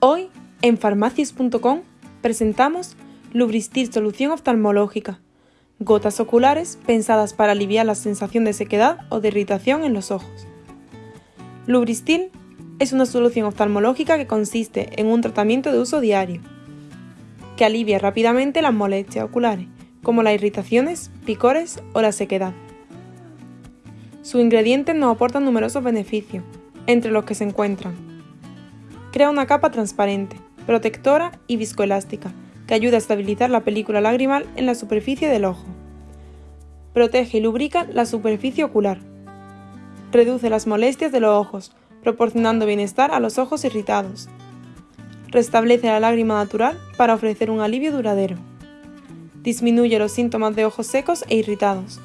Hoy, en farmacias.com, presentamos Lubristil Solución Oftalmológica. Gotas oculares pensadas para aliviar la sensación de sequedad o de irritación en los ojos. Lubristil es una solución oftalmológica que consiste en un tratamiento de uso diario, que alivia rápidamente las molestias oculares, como las irritaciones, picores o la sequedad. Sus ingredientes nos aportan numerosos beneficios, entre los que se encuentran Crea una capa transparente, protectora y viscoelástica, que ayuda a estabilizar la película lagrimal en la superficie del ojo. Protege y lubrica la superficie ocular. Reduce las molestias de los ojos, proporcionando bienestar a los ojos irritados. Restablece la lágrima natural para ofrecer un alivio duradero. Disminuye los síntomas de ojos secos e irritados.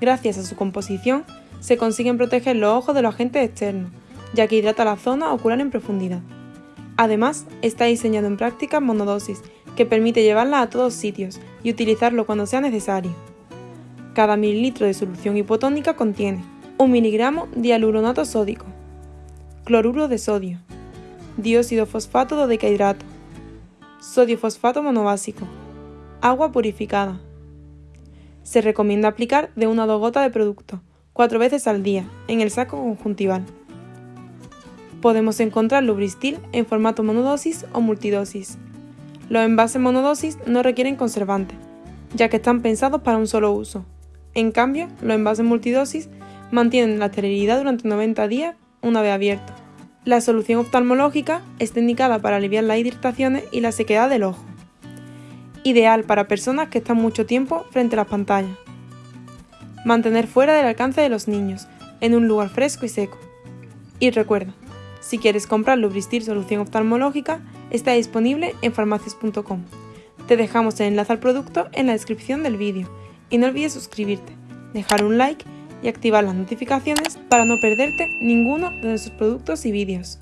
Gracias a su composición, se consiguen proteger los ojos de los agentes externos, ya que hidrata la zona ocular en profundidad. Además, está diseñado en práctica monodosis, que permite llevarla a todos sitios y utilizarlo cuando sea necesario. Cada mililitro de solución hipotónica contiene 1 miligramo de hialuronato sódico, cloruro de sodio, dióxido fosfato dodecahidrato, sodio fosfato monobásico, agua purificada. Se recomienda aplicar de una a dos gotas de producto, cuatro veces al día, en el saco conjuntival. Podemos encontrar Lubristil en formato monodosis o multidosis. Los envases monodosis no requieren conservantes, ya que están pensados para un solo uso. En cambio, los envases multidosis mantienen la esterilidad durante 90 días una vez abierto. La solución oftalmológica está indicada para aliviar las irritaciones y la sequedad del ojo. Ideal para personas que están mucho tiempo frente a las pantallas. Mantener fuera del alcance de los niños, en un lugar fresco y seco. Y recuerda, si quieres comprar Lubristil Solución Oftalmológica, está disponible en farmacias.com. Te dejamos el enlace al producto en la descripción del vídeo y no olvides suscribirte, dejar un like y activar las notificaciones para no perderte ninguno de nuestros productos y vídeos.